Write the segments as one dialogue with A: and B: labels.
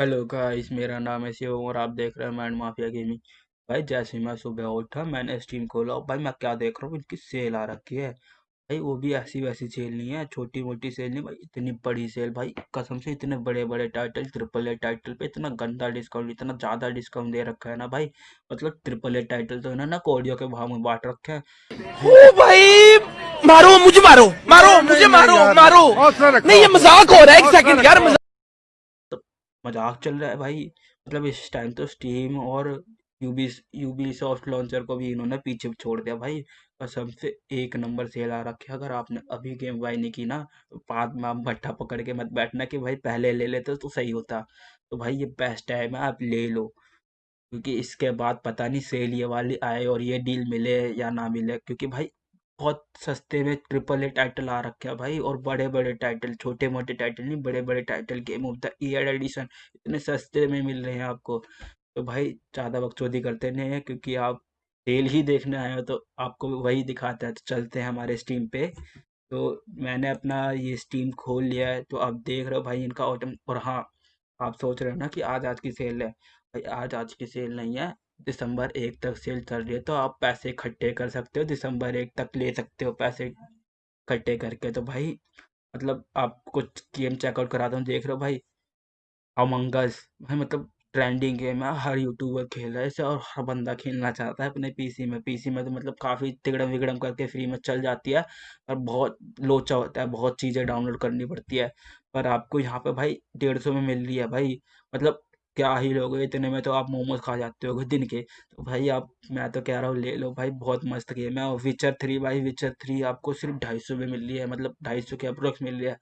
A: Hello guys मेरा नाम है शिवम और आप देख रहे हैं मैंड माफिया गेमिंग। भाई जैसे मैं सुबह उठा मैंने स्ट्रीम खोला। और भाई मैं क्या देख रहा हूँ? इनकी सेल आ रखी है। भाई वो भी ऐसी वैसी सेल नहीं है छोटी मोटी सेल नहीं। भाई इतनी बड़ी सेल भाई कसम से इतने बड़े बड़े टाइटल ट्रिपल ए टाइटल पे इतना गंदा डिस्काउंट इतना ज़्यादा डिस्काउंट दे रखा है ना भाई? मतलब ट्रिपल ए टाइटल तो इन्होंने कोडियो के भाव में बांट रखे हैं।
B: ओ भाई मारो मुझे मारो मारो मुझे मारो मारो। नहीं ये मज़ाक हो रहा है एक सेकंड यार मज़ाक
A: चल रहा है भाई। मतलब इस टाइम तो स्टीम और यूबी यूबी सॉफ्ट लॉन्चर को भी इन्होंने पीछे छोड़ दिया भाई। कसम से एक नंबर सेल आ रखे अगर आपने अभी गेम बाय नहीं की ना तो बाद में आप भट्टा पकड़ के मत बैठना कि भाई पहले ले लेते तो सही होता। तो भाई ये बेस्ट टाइम है, आप ले लो। क्योंकि इसके बाद पता नहीं सेल ये वाली आए और ये डील मिले या ना मिले। क्योंकि भाई बहुत सस्ते में ट्रिपल ए टाइटल आ रखे हैं भाई और बड़े बड़े टाइटल छोटे मोटे टाइटल नहीं बड़े बड़े title game of the year edition इतने सस्ते में मिल रहे हैं आपको। तो भाई ज़्यादा बकचोदी करते नहीं है क्योंकि आप सेल ही देखने आए हो तो आपको वही दिखाता है। तो चलते हैं हमारे स्टीम पे। तो मैंने अपना ये स्टीम खोल लिया है तो आप देख रहे हो भाई इनका ऑटम और हाँ आप सोच रहे हो ना कि आज आज की सेल है। भाई आज आज की सेल नहीं है। दिसंबर एक तक सेल चल रही है तो आप पैसे इकट्ठे कर सकते हो, दिसंबर एक तक ले सकते हो पैसे इकट्ठे करके। तो भाई मतलब आप कुछ गेम चेकआउट करा दो, देख रहे हो भाई अमंगस भाई मतलब ट्रेंडिंग गेम है, हर यूट्यूबर खेल रहा है इसे और हर बंदा खेलना चाहता है अपने पीसी में। पीसी में तो मतलब काफ़ी तिगड़म विगड़म करके फ्री में चल जाती है और बहुत लोचा होता है, बहुत चीज़ें डाउनलोड करनी पड़ती है। पर आपको यहाँ पे भाई डेढ़ सौ में मिल रही है भाई मतलब क्या ही लोगे इतने में तो आप मोमोज खा जाते हो दिन के। तो भाई आप, मैं तो कह रहा हूँ, ले लो भाई, बहुत मस्त गेम है। और विचर थ्री भाई विचर थ्री आपको सिर्फ़ ढाई सौ में मिल रही है मतलब ढाई सौ के अप्रोक्स मिल रही है।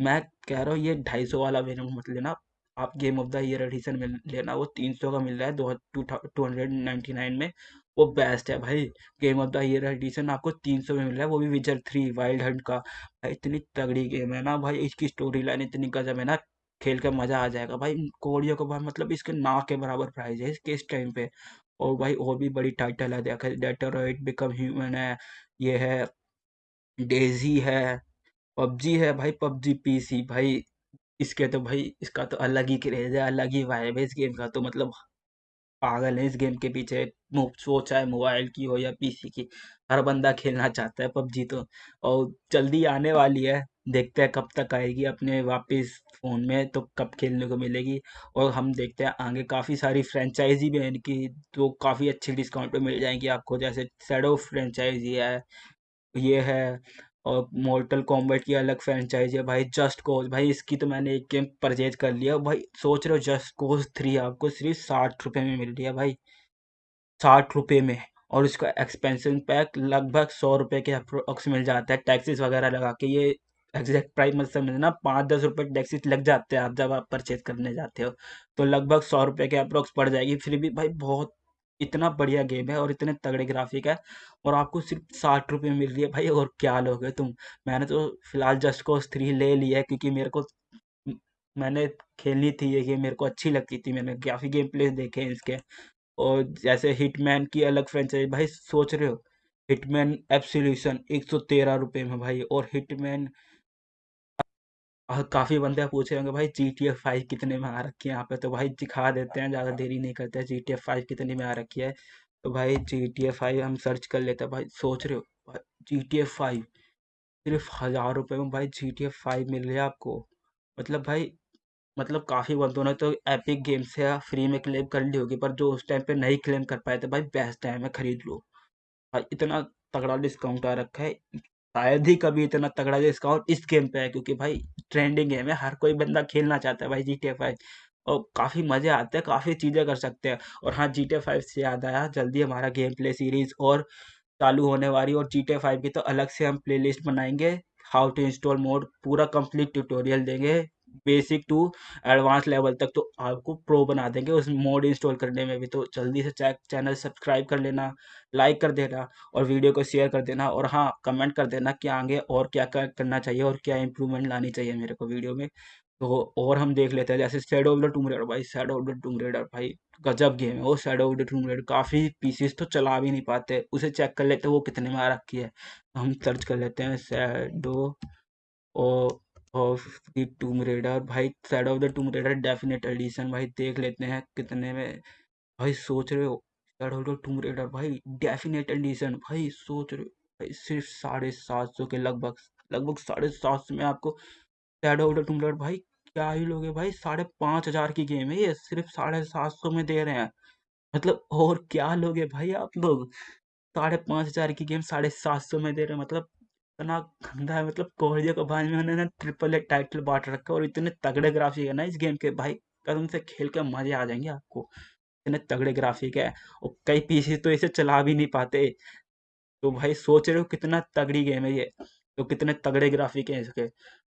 A: मैं कह रहा हूँ, ये ढाई सौ वाला वेरियंट मत लेना। आप game of the year edition में लेना, वो तीन सौ का मिल रहा है, दो टू हंड्रेड नाइन्टी नाइन में। वो बेस्ट है भाई। Game of the year edition आपको तीन सौ में मिल रहा है, वो भी विजर थ्री वाइल्ड हंट का। भाई इतनी तगड़ी गेम है ना भाई, इसकी स्टोरी लाइन इतनी गजब है ना। खेल कर मज़ा आ जाएगा। भाई कोरियो को भाई मतलब इसके ना के बराबर प्राइज है इसके इस टाइम पे? और भाई, और भी बड़ी टाइटल है, देखा डेटोराइट बिकम ह्यूमन है, ये है डेजी है पबजी है, भाई पबजी पीसी भाई, इसके तो भाई, इसका तो अलग ही क्रेज है, अलग ही वाइब है इस गेम का तो मतलब पागल है इस गेम के पीछे। सोच चाहे मोबाइल की हो या पीसी की, हर बंदा खेलना चाहता है पबजी तो। और जल्दी आने वाली है, देखते हैं कब तक आएगी अपने वापस फ़ोन में तो कब खेलने को मिलेगी। और हम देखते हैं आगे काफ़ी सारी फ्रेंचाइजी भी है इनकी तो काफ़ी अच्छी डिस्काउंट पे मिल जाएँगी आपको, जैसे सैडो फ्रेंचाइजी है, ये है और मोर्टल कॉम्बैट की अलग फ्रेंचाइज है। भाई जस्ट कोज भाई, इसकी तो मैंने एक गेम परचेज कर लिया। भाई, सोच रहे हो जस्ट कोज थ्री आपको सिर्फ़ साठ रुपए में मिल रही है भाई। साठ रुपए में। और इसका एक्सपेंशन पैक लगभग सौ रुपए के अप्रोक्स मिल जाता है। टैक्सेस वगैरह लगा के ये एग्जैक्ट प्राइस मत समझना। पाँच दस रुपए टैक्सेस लग जाते हैं आप जब आप परचेज करने जाते हो। तो लगभग सौ रुपए के अप्रोक्स पड़ जाएगी। फिर भी भाई, बहुत इतना बढ़िया गेम है और इतने तगड़े ग्राफिक है और आपको सिर्फ़ साठ रुपये मिल रही है भाई, और क्या लोगे तुम? मैंने तो फ़िलहाल जस्ट कोस थ्री ले लिया है क्योंकि मेरे को मैंने खेलनी थी ये गेम मेरे को अच्छी लगती थी, मैंने काफ़ी गेम प्ले देखे हैं इसके। और जैसे हिटमैन की अलग फ्रेंचाइज भाई सोच रहे हो? हिटमैन एब्सोल्यूशन एक सौ तेरह रुपये में भाई, और हिटमैन और काफ़ी बंदे पूछ रहे होंगे, भाई जी टी एफ़ फाइव कितने में आ रखी है यहाँ पे? तो भाई, दिखा देते हैं, ज़्यादा देरी नहीं करते जी टी एफ़ फाइव कितने में आ रखी है? तो भाई जी टी एफ़ फाइव हम सर्च कर लेते हैं, भाई, सोच रहे हो? जी टी एफ़ फाइव सिर्फ़ हज़ार रुपये में भाई जी टी एफ़ फाइव मिल रहा है आपको? मतलब भाई मतलब काफ़ी बंदों ने तो एपिक गेम से फ्री में क्लेम कर ली होगी, पर जो उस टाइम पे नहीं क्लेम कर पाए थे, भाई बेस्ट टाइम है, खरीद लो। भाई, इतना तगड़ा डिस्काउंट आ रखा है, शायद ही कभी इतना तगड़ा डिस्काउंट इस गेम पे है क्योंकि भाई ट्रेंडिंग गेम है हर कोई बंदा खेलना चाहता है भाई जी टी फाइव और काफ़ी मज़े आते हैं, काफ़ी चीज़ें कर सकते हैं। और हाँ जी टी फाइव से याद आया, जल्दी हमारा गेम प्ले सीरीज़ और चालू होने वाली और जी टी फाइव की तो अलग से हम प्ले लिस्ट बनाएँगे। हाउ टू इंस्टॉल मोड पूरा कंप्लीट ट्यूटोरियल देंगे। बेसिक टू एडवांस लेवल तक तो आपको प्रो बना देंगे। उस मोड इंस्टॉल करने में भी तो जल्दी से चैक चैनल सब्सक्राइब कर लेना लाइक कर देना और वीडियो को शेयर कर देना और हाँ कमेंट कर देना कि आगे और क्या क्या करना चाहिए और क्या इंप्रूवमेंट लानी चाहिए मेरे को वीडियो में। तो और हम देख लेते हैं, जैसे shadow of the tomb raider भाई shadow of the tomb raider भाई, गजब गेम है वो। Shadow of the tomb raider काफ़ी पीसीस तो चला भी नहीं पाते। उसे चेक कर लेते हैं वो कितने में आ रखी है। तो हम सर्च कर लेते हैं सैडो ओ और दी टूम रेडर भाई shadow of the tomb raider definite edition भाई, देख लेते हैं कितने में। भाई, सोच रहे हो shadow of the tomb raider भाई डेफिनेट एडिशन भाई, सोच रहे हो, भाई, सिर्फ़ साढ़े सात सौ के लगभग लगभग साढ़े सात सौ में आपको shadow of the tomb raider भाई, क्या ही लोगे भाई, साढ़े पाँच हज़ार की गेम है ये, सिर्फ़ साढ़े सात सौ में दे रहे हैं। मतलब और क्या लोगे भाई आप लोग? साढ़े पाँच हज़ार की गेम साढ़े सात सौ में दे रहे हैं मतलब इतना गंदा है मतलब कोहलिया को बाद में उन्होंने ट्रिपल ए टाइटल बांट रखा है और इतने तगड़े ग्राफिक है ना इस गेम के। भाई कसम से खेल के मज़े आ जाएँगे आपको। इतने तगड़े ग्राफिक है और कई पीसी तो इसे चला भी नहीं पाते। तो भाई, सोच रहे हो कितना तगड़ी गेम है ये। तो कितने तगड़े ग्राफिक हैं इसके।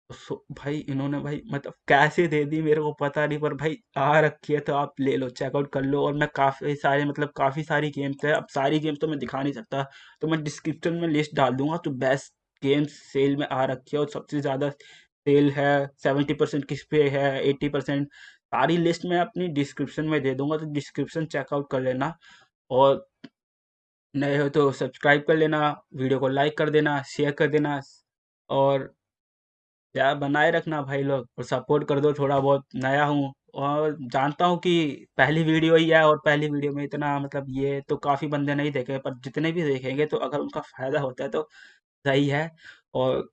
A: तो भाई, इन्होंने भाई मतलब कैसे दे दी मेरे को पता नहीं, पर भाई, आ रखी है तो आप ले लो चेकआउट कर लो। और मैं काफ़ी सारे मतलब काफ़ी सारी गेम्स है। अब सारी गेम्स तो मैं दिखा नहीं सकता। तो मैं डिस्क्रिप्शन में लिस्ट डाल दूँगा तो बेस्ट गेम्स सेल में आ रखी है और सबसे ज़्यादा सेल है, सेवेंटी परसेंट किस पे है एट्टी परसेंट सारी लिस्ट मैं अपनी डिस्क्रिप्शन में दे दूँगा तो डिस्क्रिप्शन चेकआउट कर लेना और नए हो तो सब्सक्राइब कर लेना, वीडियो को लाइक कर देना, शेयर कर देना और या बनाए रखना भाई लोग और सपोर्ट कर दो, थोड़ा बहुत नया हूँ और जानता हूँ कि पहली वीडियो ही है और पहली वीडियो में इतना मतलब ये तो काफ़ी बंदे नहीं देखे, पर जितने भी देखेंगे तो अगर उनका फ़ायदा होता है तो सही है और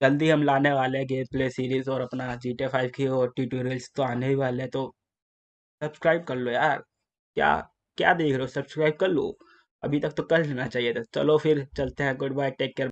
A: जल्दी हम लाने वाले हैं गेम प्ले सीरीज़ और अपना जी टे फाइव की और ट्यूटोरियल्स तो आने ही वाले हैं तो सब्सक्राइब कर लो यार। क्या क्या देख रहे हो? सब्सक्राइब कर लो। अभी तक तो कर लेना चाहिए था। चलो फिर चलते हैं। Good bye take care